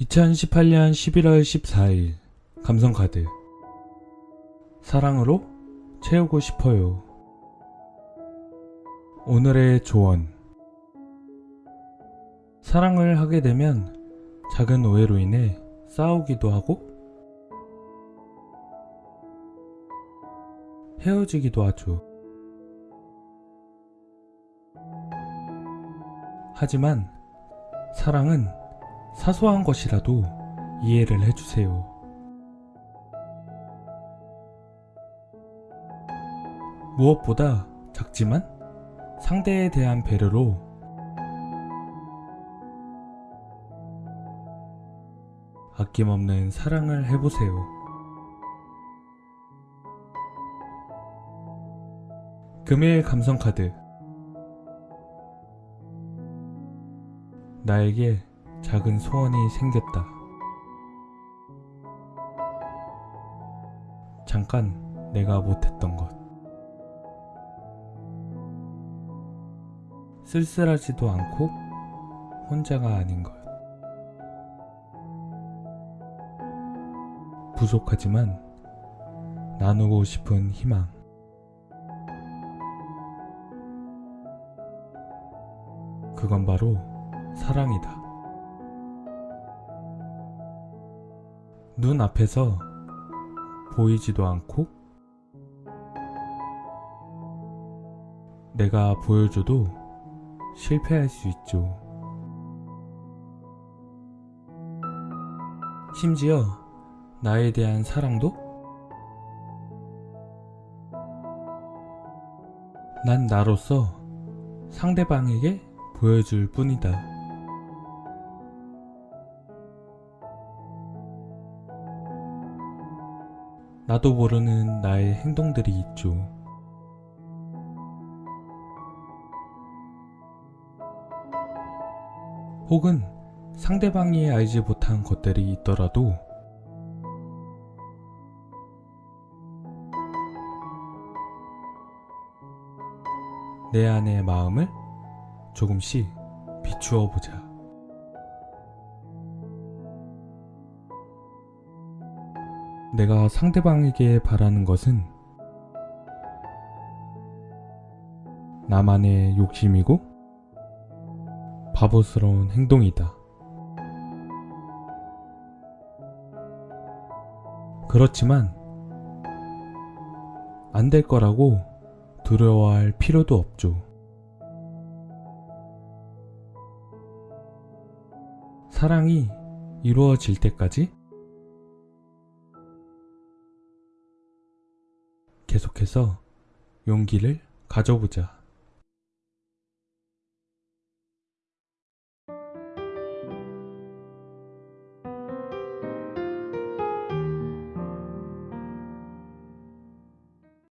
2018년 11월 14일 감성카드 사랑으로 채우고 싶어요. 오늘의 조언 사랑을 하게 되면 작은 오해로 인해 싸우기도 하고 헤어지기도 하죠. 하지만 사랑은 사소한 것이라도 이해를 해주세요. 무엇보다 작지만 상대에 대한 배려로 아낌없는 사랑을 해보세요. 금일 감성카드 나에게 작은 소원이 생겼다. 잠깐 내가 못했던 것. 쓸쓸하지도 않고 혼자가 아닌 것. 부족하지만 나누고 싶은 희망. 그건 바로 사랑이다. 눈 앞에서 보이지도 않고 내가 보여줘도 실패할 수 있죠. 심지어 나에 대한 사랑도 난 나로서 상대방에게 보여줄 뿐이다. 나도 모르는 나의 행동들이 있죠. 혹은 상대방이 알지 못한 것들이 있더라도 내 안의 마음을 조금씩 비추어 보자. 내가 상대방에게 바라는 것은 나만의 욕심이고 바보스러운 행동이다. 그렇지만 안 될 거라고 두려워할 필요도 없죠. 사랑이 이루어질 때까지 계속해서 용기를 가져보자.